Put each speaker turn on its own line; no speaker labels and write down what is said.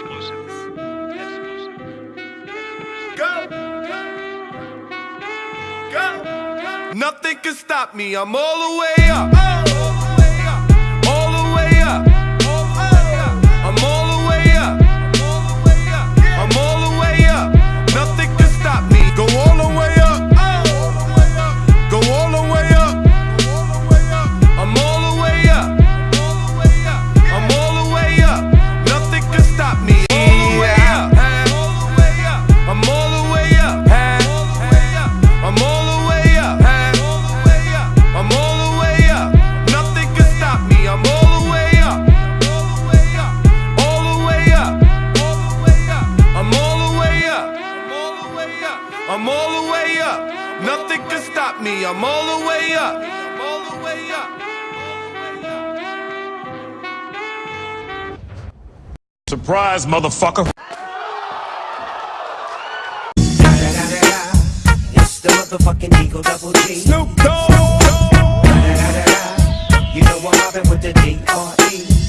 Exclusive.
Go! Go! Nothing can stop me, I'm all the way up. Nothing can stop me, I'm all the way up.
Surprise, motherfucker.
It's the motherfucking Eagle Double G.
Snoop Dogg. You know I'm with the D-R-E.